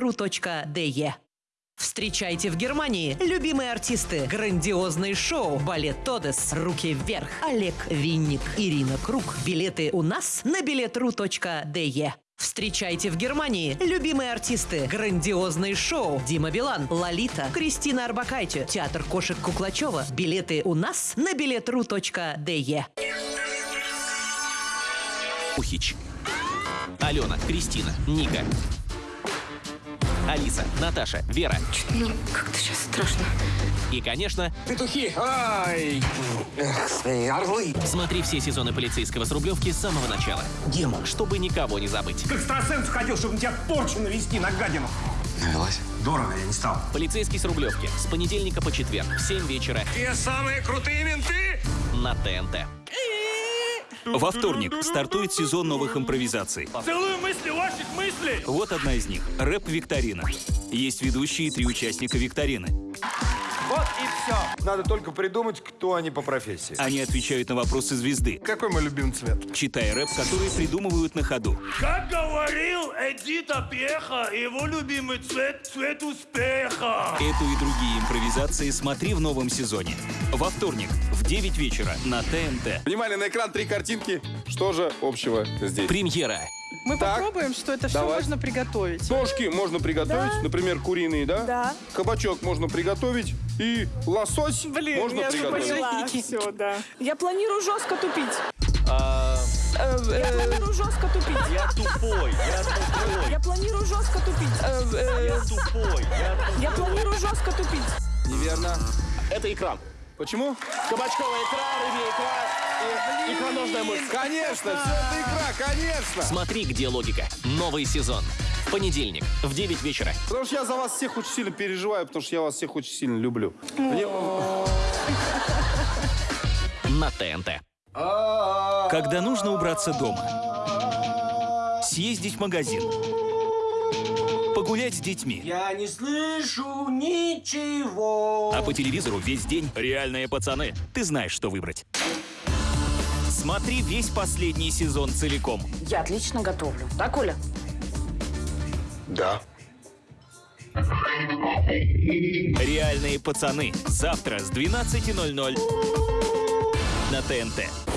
ру.де. Встречайте в Германии любимые артисты, грандиозные шоу, балет Тодес, руки вверх, Олег Винник, Ирина Круг. Билеты у нас на билетру.де. Встречайте в Германии любимые артисты, грандиозные шоу, Дима Билан, Лолита, Кристина Арбакайте, театр кошек Куклачева. Билеты у нас на билетру.де. Ухич. Алена, Кристина, Ника. Алиса, Наташа, Вера. Ну, как-то сейчас страшно. И, конечно, Петухи! Ай! Эх, свои орлы! смотри все сезоны полицейского с Рублевки с самого начала. Дема, Чтобы никого не забыть. К экстрасенсу хотел, чтобы на тебя порчу навести на гадину. навелась? Дорого я не стал. Полицейский с Рублевки. С понедельника по четверг в 7 вечера Те самые крутые менты! на ТНТ. Во вторник стартует сезон новых импровизаций. Целую мысли ваших мыслей! Вот одна из них – рэп-викторина. Есть ведущие и три участника викторины. Вот и все. Надо только придумать, кто они по профессии. Они отвечают на вопросы звезды, Какой мой любимый цвет? читая рэп, который придумывают на ходу. Как говорил Эдита Пеха, его любимый цвет – цвет успеха. Эту и другие импровизации смотри в новом сезоне. Во вторник в 9 вечера на ТНТ. Внимание, на экран три картинки. Что же общего здесь? Премьера. Мы Так, попробуем, что это все давай. можно приготовить. Ножки можно приготовить, Да. например, куриные, да? Да. Кабачок можно приготовить. И лосось Блин, можно я же приготовить. поняла. Все, да. Я планирую жестко тупить. Э, Я планирую жестко тупить. Я тупой, я тупой, Я планирую жестко тупить. Э, э, тупой, я Я планирую жестко тупить. Неверно. Это экран. Почему? Кабачковая икра, рыбья икра и икроножная мышца. Конечно, все это игра, конечно. Смотри, где логика. Новый сезон. В понедельник в 9 вечера. Потому что я за вас всех очень сильно переживаю, потому что я вас всех очень сильно люблю. Мне- на ТНТ. Когда нужно убраться дома. Съездить в магазин. Погулять с детьми. Я не слышу ничего. А по телевизору весь день реальные пацаны. Ты знаешь, что выбрать. Смотри весь последний сезон целиком. Я отлично готовлю. Так, Оля? Да. Реальные пацаны. Завтра с 12.00 на ТНТ.